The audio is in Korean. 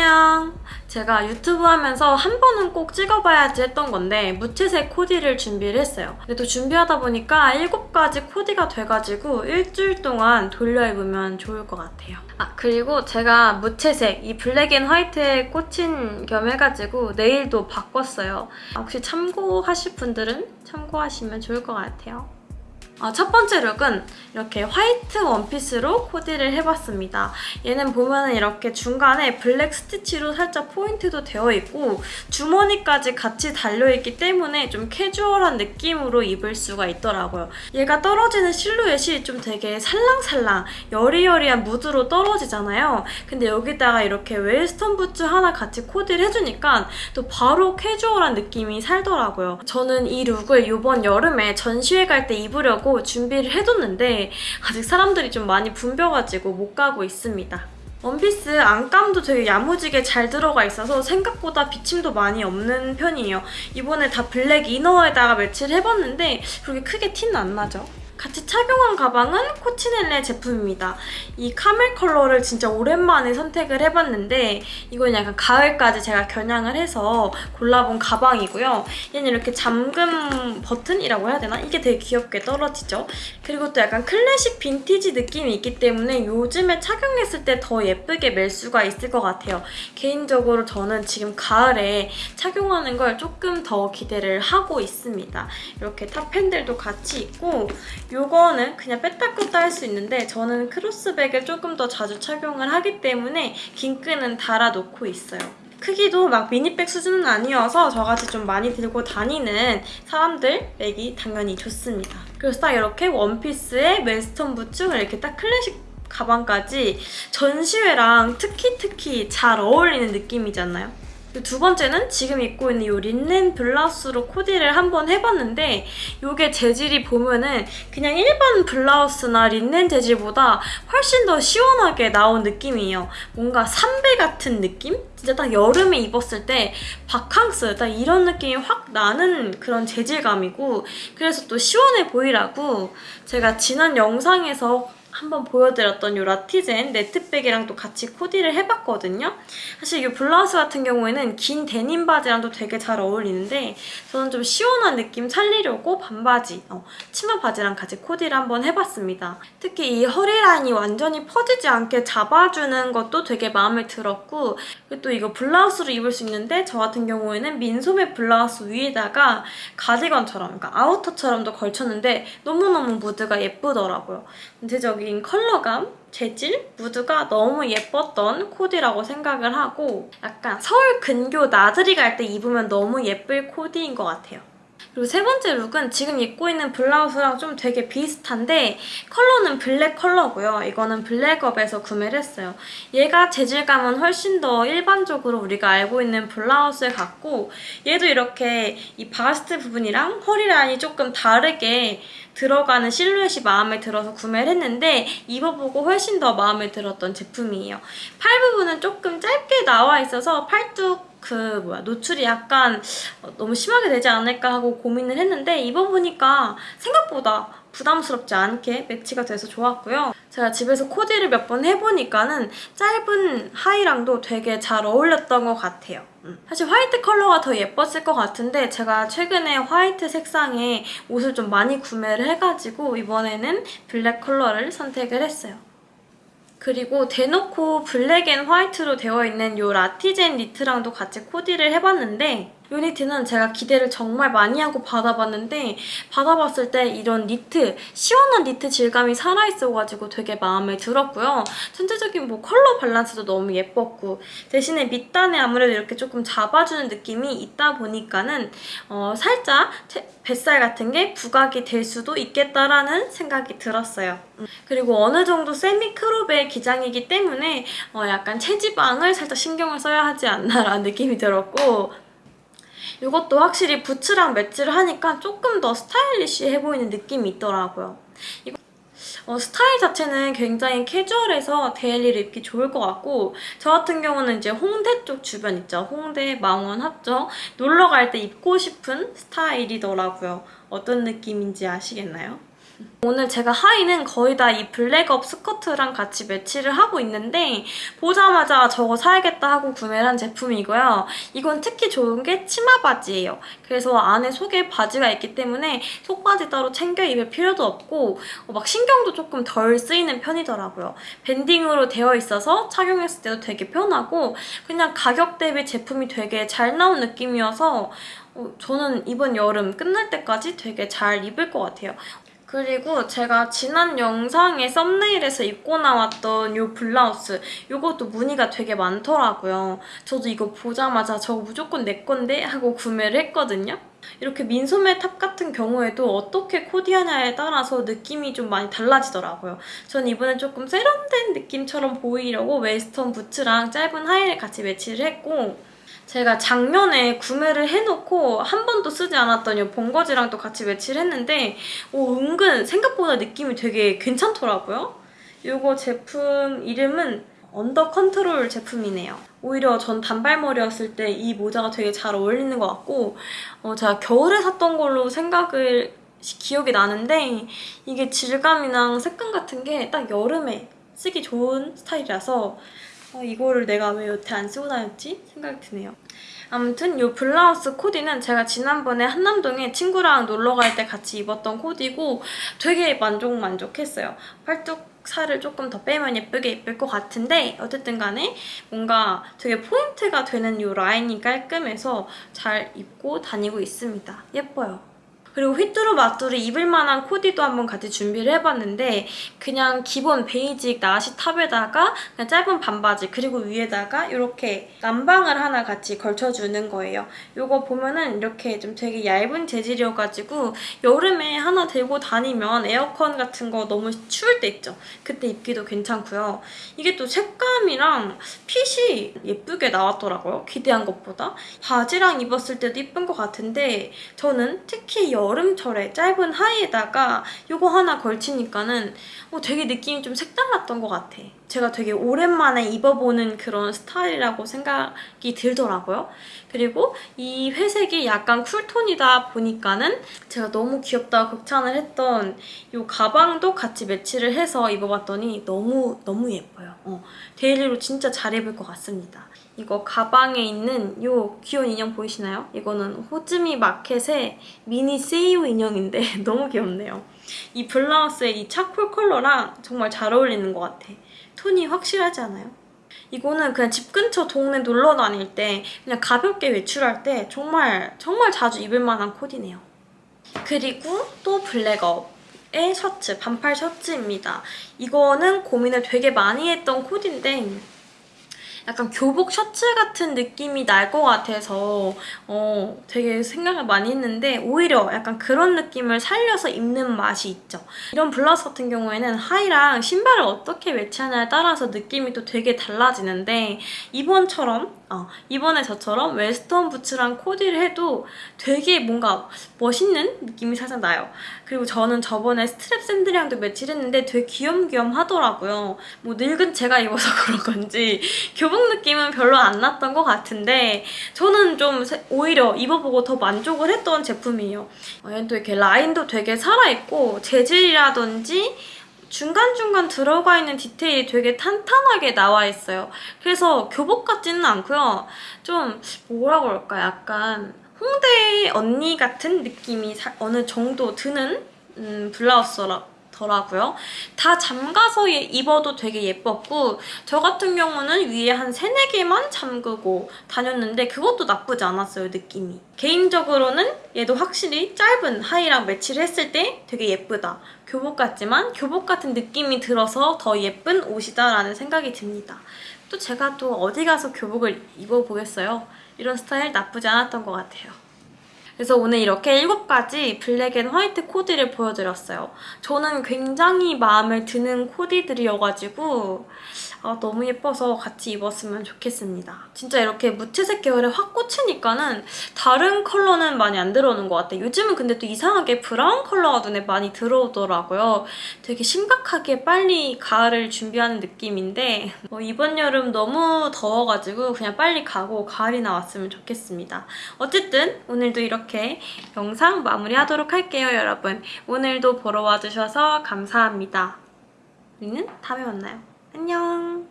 안녕. 제가 유튜브 하면서 한 번은 꼭 찍어봐야지 했던 건데 무채색 코디를 준비를 했어요. 근데 또 준비하다 보니까 7가지 코디가 돼가지고 일주일 동안 돌려 입으면 좋을 것 같아요. 아 그리고 제가 무채색 이 black and white에 꽂힌 겸 해가지고 네일도 바꿨어요. 혹시 참고하실 분들은 참고하시면 좋을 것 같아요 아, 첫 번째 룩은 이렇게 화이트 원피스로 코디를 해봤습니다. 얘는 보면은 이렇게 중간에 블랙 스티치로 살짝 포인트도 되어 있고 주머니까지 같이 달려있기 때문에 좀 캐주얼한 느낌으로 입을 수가 있더라고요. 얘가 떨어지는 실루엣이 좀 되게 살랑살랑 여리여리한 무드로 떨어지잖아요. 근데 여기다가 이렇게 웨스턴 부츠 하나 같이 코디를 해주니까 또 바로 캐주얼한 느낌이 살더라고요. 저는 이 룩을 이번 여름에 전시회 갈 때 입으려고 가려고 준비를 해뒀는데 아직 사람들이 좀 많이 붐벼가지고 못 가고 있습니다. 원피스 안감도 되게 야무지게 잘 들어가 있어서 생각보다 비침도 많이 없는 편이에요. 이번에 다 블랙 inner에다가 매치를 해봤는데 그렇게 크게 티는 안 나죠? 같이 착용한 가방은 코치넬레 제품입니다. 이 카멜 컬러를 진짜 오랜만에 선택을 해봤는데 이건 약간 가을까지 제가 겨냥을 해서 골라본 가방이고요. 얘는 이렇게 잠금 버튼이라고 해야 되나? 이게 되게 귀엽게 떨어지죠? 그리고 또 약간 클래식 빈티지 느낌이 있기 때문에 요즘에 착용했을 때 더 예쁘게 멜 수가 있을 것 같아요. 개인적으로 저는 지금 가을에 착용하는 걸 조금 더 기대를 하고 있습니다. 이렇게 top handle도 같이 있고 이거는 그냥 뺐다 꼈다 할 수 있는데 저는 크로스백을 조금 더 자주 착용을 하기 때문에 긴 끈은 달아놓고 있어요. 크기도 막 미니백 수준은 아니어서 저같이 좀 많이 들고 다니는 사람들 백이 당연히 좋습니다. 그래서 딱 이렇게 원피스에 웨스턴 부츠 이렇게 딱 클래식 가방까지 전시회랑 특히 특히 잘 어울리는 느낌이지 않나요? 두 번째는 지금 입고 있는 이 린넨 블라우스로 코디를 한번 해봤는데 이게 재질이 보면은 그냥 일반 블라우스나 린넨 재질보다 훨씬 더 시원하게 나온 느낌이에요. 뭔가 삼배 같은 느낌? 진짜 딱 여름에 입었을 때 바캉스 딱 이런 느낌이 확 나는 그런 재질감이고 그래서 또 시원해 보이라고 제가 지난 영상에서 한번 보여드렸던 이 라티젠 네트백이랑도 같이 코디를 해봤거든요. 사실 이 블라우스 같은 경우에는 긴 데님 바지랑도 되게 잘 어울리는데 저는 좀 시원한 느낌 살리려고 반바지, 어, 치마 바지랑 같이 코디를 한번 해봤습니다. 특히 이 허리 라인이 완전히 퍼지지 않게 잡아주는 것도 되게 마음에 들었고 그리고 또 이거 블라우스로 입을 수 있는데 저 같은 경우에는 민소매 블라우스 위에다가 가디건처럼, 그러니까 아우터처럼도 걸쳤는데 너무너무 무드가 예쁘더라고요. 전체적인 컬러감, 재질, 무드가 너무 예뻤던 코디라고 생각을 하고 약간 서울 근교 나들이 갈 때 입으면 너무 예쁠 코디인 것 같아요. 그리고 세 번째 룩은 지금 입고 있는 블라우스랑 좀 되게 비슷한데 컬러는 블랙 컬러고요. 이거는 블랙업에서 구매를 했어요. 얘가 재질감은 훨씬 더 일반적으로 우리가 알고 있는 블라우스에 같고 얘도 이렇게 이 바스트 부분이랑 허리 라인이 조금 다르게 들어가는 실루엣이 마음에 들어서 구매를 했는데 입어보고 훨씬 더 마음에 들었던 제품이에요. 팔 부분은 조금 짧게 나와 있어서 팔뚝 그 뭐야 노출이 약간 너무 심하게 되지 않을까 하고 고민을 했는데 입어보니까 생각보다 부담스럽지 않게 매치가 돼서 좋았고요. 제가 집에서 코디를 몇 번 해보니까는 짧은 하의랑도 되게 잘 어울렸던 것 같아요. 음. 사실 화이트 컬러가 더 예뻤을 것 같은데 제가 최근에 화이트 색상의 옷을 좀 많이 구매를 해가지고 이번에는 블랙 컬러를 선택을 했어요. 그리고 대놓고 black and white로 되어 있는 이 라티젠 니트랑도 같이 코디를 해봤는데 이 니트는 제가 기대를 정말 많이 하고 받아봤는데 받아봤을 때 이런 니트, 시원한 니트 질감이 살아있어가지고 되게 마음에 들었고요. 전체적인 뭐 컬러 밸런스도 너무 예뻤고 대신에 밑단에 아무래도 이렇게 조금 잡아주는 느낌이 있다 보니까는 어, 살짝 뱃살 같은 게 부각이 될 수도 있겠다라는 생각이 들었어요. 음, 그리고 어느 정도 semi crop의 기장이기 때문에 어, 약간 체지방을 살짝 신경을 써야 하지 않나라는 느낌이 들었고 이것도 확실히 부츠랑 매치를 하니까 조금 더 스타일리시해 보이는 느낌이 있더라고요. 어, 스타일 자체는 굉장히 캐주얼해서 데일리를 입기 좋을 것 같고 저 같은 경우는 이제 홍대 쪽 주변 있죠. 홍대, 망원, 합정 놀러 갈 때 입고 싶은 스타일이더라고요. 어떤 느낌인지 아시겠나요? 오늘 제가 하의는 거의 다 이 블랙업 스커트랑 같이 매치를 하고 있는데 보자마자 저거 사야겠다 하고 구매를 한 제품이고요. 이건 특히 좋은 게 치마 바지예요. 그래서 안에 속에 바지가 있기 때문에 속바지 따로 챙겨 입을 필요도 없고 어, 막 신경도 조금 덜 쓰이는 편이더라고요. 밴딩으로 되어 있어서 착용했을 때도 되게 편하고 그냥 가격 대비 제품이 되게 잘 나온 느낌이어서 어, 저는 이번 여름 끝날 때까지 되게 잘 입을 것 같아요. 그리고 제가 지난 영상에 썸네일에서 입고 나왔던 이 블라우스 이것도 문의가 되게 많더라고요. 저도 이거 보자마자 저거 무조건 내 건데 하고 구매를 했거든요. 이렇게 민소매 탑 같은 경우에도 어떻게 코디하냐에 따라서 느낌이 좀 많이 달라지더라고요. 전 이번에 조금 세련된 느낌처럼 보이려고 웨스턴 부츠랑 짧은 하의를 같이 매치를 했고 제가 작년에 구매를 해놓고 한 번도 쓰지 않았던 이 벙거지랑 또 같이 매치를 했는데 오, 은근 생각보다 느낌이 되게 괜찮더라고요. 이거 제품 이름은 언더 컨트롤 제품이네요. 오히려 전 단발머리였을 때 이 모자가 되게 잘 어울리는 것 같고 어, 제가 겨울에 샀던 걸로 생각을 기억이 나는데 이게 질감이랑 색감 같은 게 딱 여름에 쓰기 좋은 스타일이라서 어, 이거를 내가 왜 여태 안 쓰고 다녔지? 생각이 드네요. 아무튼 이 블라우스 코디는 제가 지난번에 한남동에 친구랑 놀러 갈 때 같이 입었던 코디고 되게 만족 만족했어요. 팔뚝 살을 조금 더 빼면 예쁘게 입을 것 같은데 어쨌든 간에 뭔가 되게 포인트가 되는 이 라인이 깔끔해서 잘 입고 다니고 있습니다. 예뻐요. 그리고 휘뚜루 마뚜루 입을 만한 코디도 한번 같이 준비를 해봤는데 그냥 기본 basic 나시 탑에다가 그냥 짧은 반바지 그리고 위에다가 이렇게 남방을 하나 같이 걸쳐주는 거예요. 이거 보면은 이렇게 좀 되게 얇은 재질이어가지고 여름에 하나 들고 다니면 에어컨 같은 거 너무 추울 때 있죠. 그때 입기도 괜찮고요. 이게 또 색감이랑 핏이 예쁘게 나왔더라고요. 기대한 것보다. 바지랑 입었을 때도 예쁜 것 같은데 저는 특히 여름철에 짧은 하의에다가 이거 하나 걸치니까는 어, 되게 느낌이 좀 색달랐던 것 같아. 제가 되게 오랜만에 입어보는 그런 스타일이라고 생각이 들더라고요. 그리고 이 회색이 약간 cool tone이다 보니까는 제가 너무 귀엽다고 극찬을 했던 이 가방도 같이 매치를 해서 입어봤더니 너무 너무 예뻐요. 어, daily로 진짜 잘 입을 것 같습니다. 이거 가방에 있는 이 귀여운 인형 보이시나요? 이거는 호즈미 마켓의 미니 세이오 인형인데 너무 귀엽네요. 이 블라우스의 이 차콜 컬러랑 정말 잘 어울리는 것 같아. 톤이 확실하지 않아요? 이거는 그냥 집 근처 동네 놀러 다닐 때 그냥 가볍게 외출할 때 정말 정말 자주 입을 만한 코디네요. 그리고 또 블랙업 의 셔츠, 반팔 셔츠입니다. 이거는 고민을 되게 많이 했던 코디인데 약간 교복 셔츠 같은 느낌이 날 것 같아서 어, 되게 생각을 많이 했는데 오히려 약간 그런 느낌을 살려서 입는 맛이 있죠. 이런 블라우스 같은 경우에는 하의랑 신발을 어떻게 매치하냐에 따라서 느낌이 또 되게 달라지는데 이번처럼 어, 이번에 저처럼 웨스턴 부츠랑 코디를 해도 되게 뭔가 멋있는 느낌이 살짝 나요. 그리고 저는 저번에 스트랩 샌들이랑도 매치를 했는데 되게 귀염귀염 하더라고요. 뭐 늙은 제가 입어서 그런 건지 교복 느낌은 별로 안 났던 것 같은데 저는 좀 오히려 입어보고 더 만족을 했던 제품이에요. 어, 얘는 또 이렇게 라인도 되게 살아있고 재질이라든지 중간중간 들어가 있는 디테일이 되게 탄탄하게 나와 있어요. 그래서 교복 같지는 않고요. 좀 뭐라 그럴까 약간 홍대 언니 같은 느낌이 어느 정도 드는 음, 블라우스라 더라고요. 다 잠가서 입어도 되게 예뻤고 저 같은 경우는 위에 한 3, 4개만 잠그고 다녔는데 그것도 나쁘지 않았어요, 느낌이. 개인적으로는 얘도 확실히 짧은 하의랑 매치를 했을 때 되게 예쁘다. 교복 같지만 교복 같은 느낌이 들어서 더 예쁜 옷이다라는 생각이 듭니다. 또 제가 또 어디 가서 교복을 입어보겠어요? 이런 스타일 나쁘지 않았던 것 같아요. 그래서 오늘 이렇게 7가지 black and white 코디를 보여드렸어요. 저는 굉장히 마음에 드는 코디들이어가지고 아, 너무 예뻐서 같이 입었으면 좋겠습니다. 진짜 이렇게 무채색 계열에 확 꽂히니까는 다른 컬러는 많이 안 들어오는 것 같아요. 요즘은 근데 또 이상하게 브라운 컬러가 눈에 많이 들어오더라고요. 되게 심각하게 빨리 가을을 준비하는 느낌인데 어, 이번 여름 너무 더워가지고 그냥 빨리 가고 가을이 나 왔으면 좋겠습니다. 어쨌든 오늘도 이렇게 영상 마무리하도록 할게요, 여러분. 오늘도 보러 와주셔서 감사합니다. 우리는 다음에 만나요. 안녕!